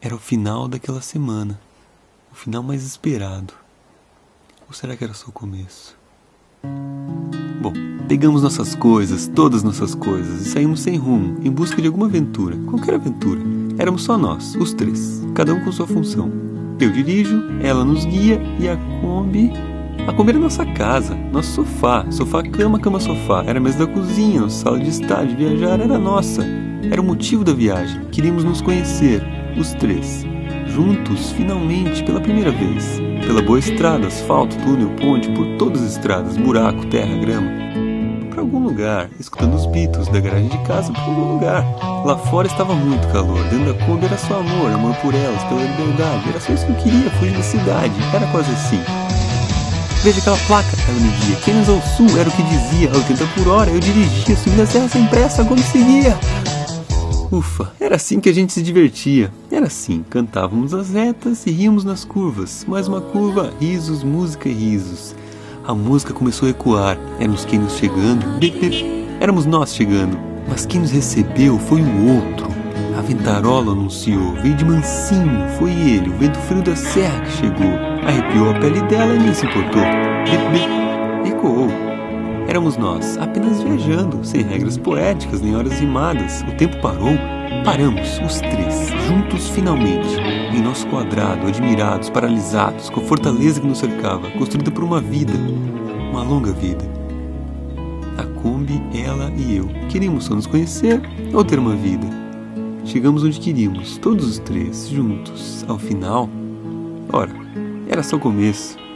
Era o final daquela semana. O final mais esperado. Ou será que era só o começo? Bom, pegamos nossas coisas, todas nossas coisas, e saímos sem rumo, em busca de alguma aventura. Qualquer aventura. Éramos só nós, os três, cada um com sua função. Eu dirijo, ela nos guia e a Kombi. A Kombi era nossa casa, nosso sofá, sofá, cama, cama, sofá. Era a mesa da cozinha, nossa sala de estar, de viajar era nossa. Era o motivo da viagem. Queríamos nos conhecer, os três, juntos, finalmente, pela primeira vez. Pela boa estrada, asfalto, túnel, ponte, por todas as estradas, buraco, terra, grama. Para algum lugar, escutando os Beatles da garagem de casa, para algum lugar. Lá fora estava muito calor, dentro da Kombi era só amor, amor por elas, pela liberdade. Era só isso que eu queria, fugir da cidade. Era quase assim. Veja aquela placa, ela me guia. Keynes ao sul era o que dizia, a 80 por hora. Eu dirigia, subindo a serra sem pressa, Kombi seguia. Ufa, era assim que a gente se divertia. Era assim, cantávamos as retas e ríamos nas curvas. Mais uma curva, risos, música e risos. A música começou a ecoar. Éramos quem nos chegando. Éramos nós chegando. Mas quem nos recebeu foi o outro. A ventarola anunciou. Veio de mansinho. Foi ele, o vento frio da serra que chegou. Arrepiou a pele dela e nem se importou. Ecoou. Éramos nós, apenas viajando, sem regras poéticas nem horas rimadas. O tempo parou, paramos, os três, juntos finalmente, em nosso quadrado, admirados, paralisados, com a fortaleza que nos cercava, construída por uma vida, uma longa vida. A Kombi, ela e eu. Queríamos só nos conhecer ou ter uma vida. Chegamos onde queríamos, todos os três, juntos. Ao final, ora, era só o começo.